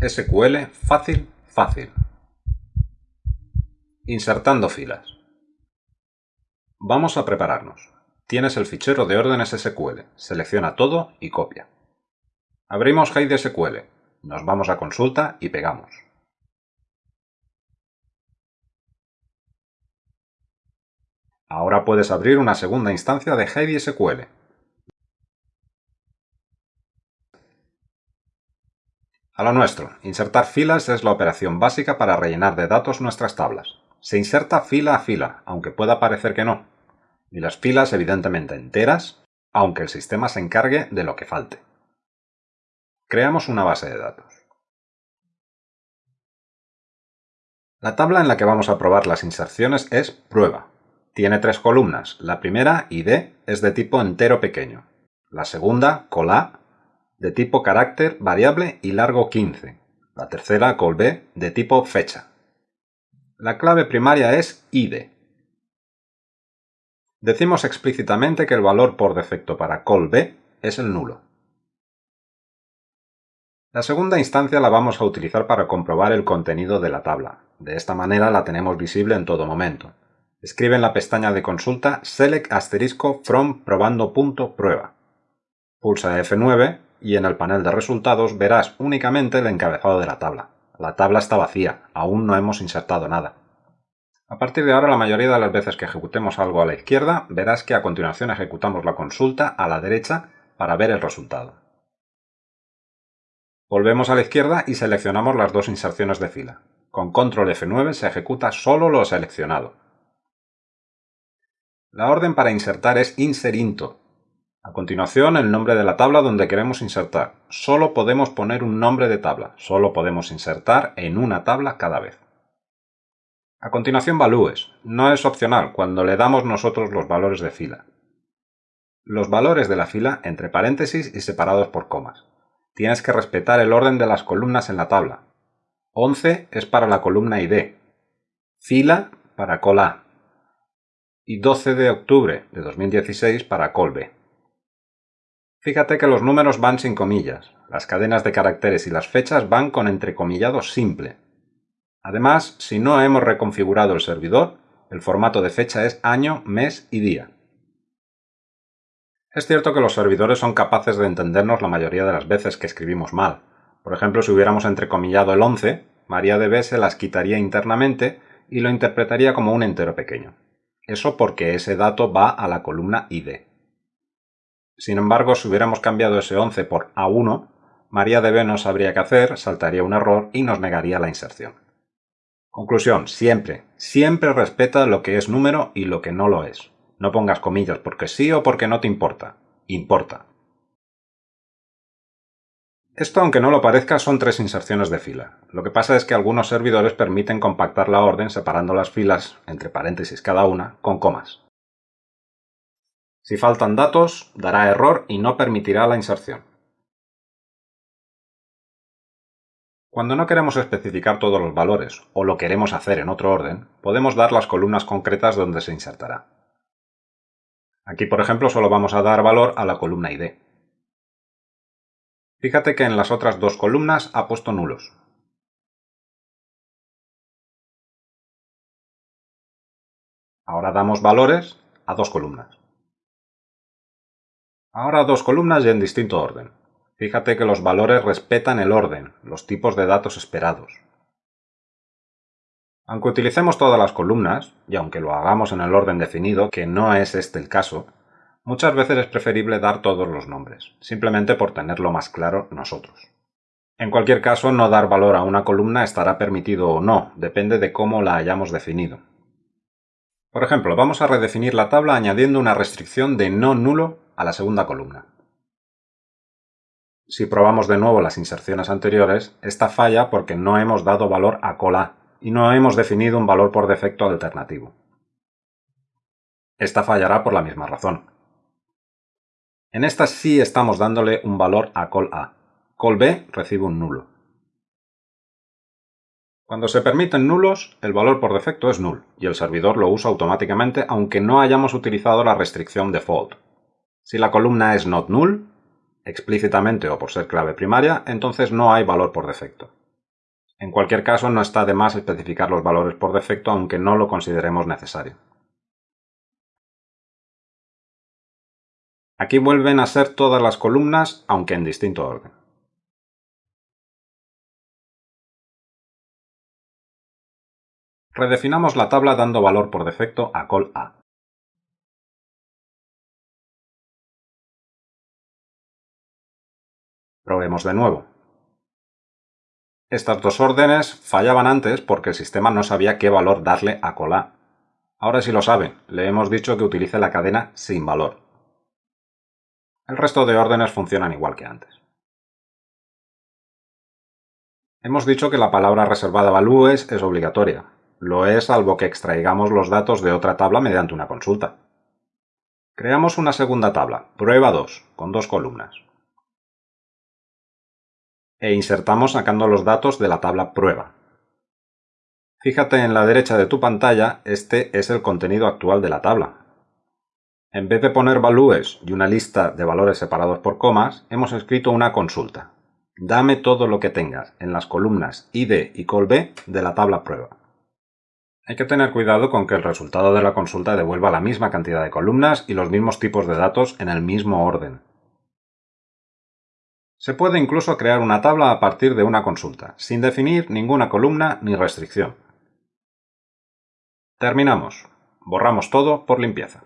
SQL fácil, fácil. Insertando filas. Vamos a prepararnos. Tienes el fichero de órdenes SQL. Selecciona todo y copia. Abrimos Hide SQL. Nos vamos a consulta y pegamos. Ahora puedes abrir una segunda instancia de Heidi SQL. A lo nuestro, insertar filas es la operación básica para rellenar de datos nuestras tablas. Se inserta fila a fila, aunque pueda parecer que no. Y las filas evidentemente enteras, aunque el sistema se encargue de lo que falte. Creamos una base de datos. La tabla en la que vamos a probar las inserciones es prueba. Tiene tres columnas. La primera, ID, es de tipo entero pequeño. La segunda, colA, de tipo carácter, variable y largo 15. La tercera, col B, de tipo fecha. La clave primaria es id. Decimos explícitamente que el valor por defecto para col B es el nulo. La segunda instancia la vamos a utilizar para comprobar el contenido de la tabla. De esta manera la tenemos visible en todo momento. Escribe en la pestaña de consulta select asterisco from probando.prueba. Pulsa F9 y en el panel de resultados verás únicamente el encabezado de la tabla. La tabla está vacía, aún no hemos insertado nada. A partir de ahora, la mayoría de las veces que ejecutemos algo a la izquierda, verás que a continuación ejecutamos la consulta a la derecha para ver el resultado. Volvemos a la izquierda y seleccionamos las dos inserciones de fila. Con control F9 se ejecuta solo lo seleccionado. La orden para insertar es inserinto, a continuación, el nombre de la tabla donde queremos insertar. Solo podemos poner un nombre de tabla. Solo podemos insertar en una tabla cada vez. A continuación, valúes. No es opcional cuando le damos nosotros los valores de fila. Los valores de la fila entre paréntesis y separados por comas. Tienes que respetar el orden de las columnas en la tabla. 11 es para la columna ID. Fila para col A. Y 12 de octubre de 2016 para col B. Fíjate que los números van sin comillas, las cadenas de caracteres y las fechas van con entrecomillado simple. Además, si no hemos reconfigurado el servidor, el formato de fecha es año, mes y día. Es cierto que los servidores son capaces de entendernos la mayoría de las veces que escribimos mal. Por ejemplo, si hubiéramos entrecomillado el 11, MariaDB se las quitaría internamente y lo interpretaría como un entero pequeño. Eso porque ese dato va a la columna ID. Sin embargo, si hubiéramos cambiado ese 11 por A1, MariaDB no sabría qué hacer, saltaría un error y nos negaría la inserción. Conclusión, siempre, siempre respeta lo que es número y lo que no lo es. No pongas comillas porque sí o porque no te importa. Importa. Esto, aunque no lo parezca, son tres inserciones de fila. Lo que pasa es que algunos servidores permiten compactar la orden separando las filas, entre paréntesis cada una, con comas. Si faltan datos, dará error y no permitirá la inserción. Cuando no queremos especificar todos los valores o lo queremos hacer en otro orden, podemos dar las columnas concretas donde se insertará. Aquí, por ejemplo, solo vamos a dar valor a la columna ID. Fíjate que en las otras dos columnas ha puesto nulos. Ahora damos valores a dos columnas. Ahora dos columnas y en distinto orden. Fíjate que los valores respetan el orden, los tipos de datos esperados. Aunque utilicemos todas las columnas, y aunque lo hagamos en el orden definido, que no es este el caso, muchas veces es preferible dar todos los nombres, simplemente por tenerlo más claro nosotros. En cualquier caso, no dar valor a una columna estará permitido o no, depende de cómo la hayamos definido. Por ejemplo, vamos a redefinir la tabla añadiendo una restricción de no nulo a la segunda columna. Si probamos de nuevo las inserciones anteriores, esta falla porque no hemos dado valor a cola y no hemos definido un valor por defecto alternativo. Esta fallará por la misma razón. En esta sí estamos dándole un valor a col A. Col B recibe un nulo. Cuando se permiten nulos, el valor por defecto es null y el servidor lo usa automáticamente aunque no hayamos utilizado la restricción default. Si la columna es not null, explícitamente o por ser clave primaria, entonces no hay valor por defecto. En cualquier caso, no está de más especificar los valores por defecto aunque no lo consideremos necesario. Aquí vuelven a ser todas las columnas, aunque en distinto orden. Redefinamos la tabla dando valor por defecto a col A. Probemos de nuevo. Estas dos órdenes fallaban antes porque el sistema no sabía qué valor darle a col A. Ahora sí lo sabe, le hemos dicho que utilice la cadena sin valor. El resto de órdenes funcionan igual que antes. Hemos dicho que la palabra reservada values es obligatoria. Lo es salvo que extraigamos los datos de otra tabla mediante una consulta. Creamos una segunda tabla, prueba 2, con dos columnas. E insertamos sacando los datos de la tabla prueba. Fíjate en la derecha de tu pantalla, este es el contenido actual de la tabla, en vez de poner values y una lista de valores separados por comas, hemos escrito una consulta. Dame todo lo que tengas en las columnas id y colb de la tabla prueba. Hay que tener cuidado con que el resultado de la consulta devuelva la misma cantidad de columnas y los mismos tipos de datos en el mismo orden. Se puede incluso crear una tabla a partir de una consulta, sin definir ninguna columna ni restricción. Terminamos. Borramos todo por limpieza.